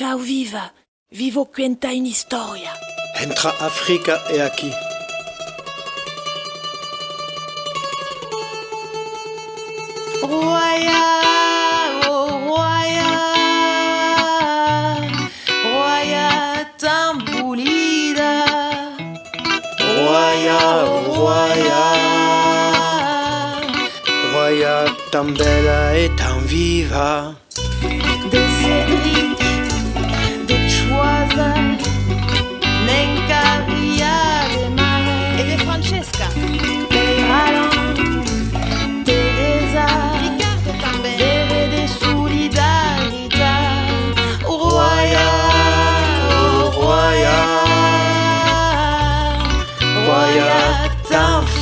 Ciao viva, vivo cuenta in historia. Entra África e aquí. Roya, oh Roya, Roya tambulida. Roya, Roya, Roya tan bella e tan viva. De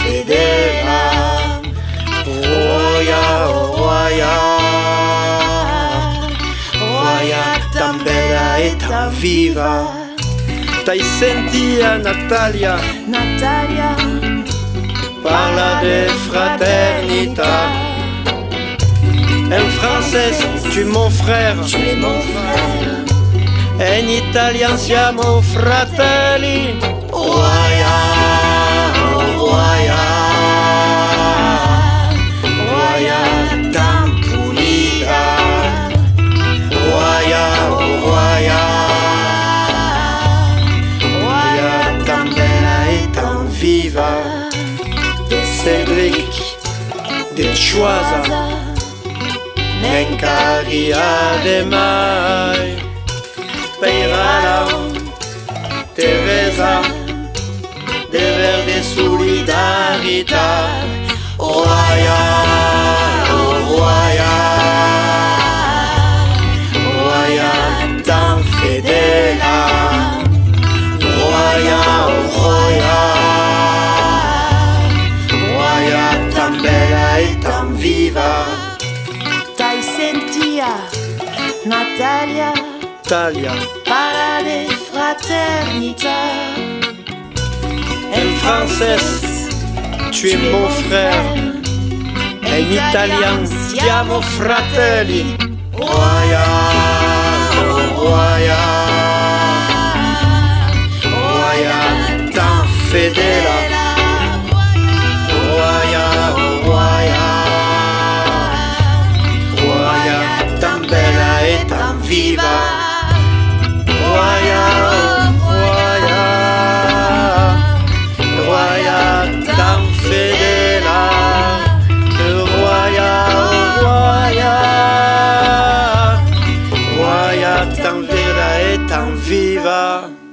fedela. Roya, Roya, Roya tan bella e tan viva. T'hai sentita Natalia Natalia, parla de fraternità. En français, tu es mon frère. tu es mon frère. En italien siamo fratelli. Roya, De Cédric, de Choisa, Nencaria de mai. Natalia, Italia, para de fraternità. en français, tu es mon frère. En italien. Siamo fratelli. Roya, oh Roya, Roya tan vera e tan viva.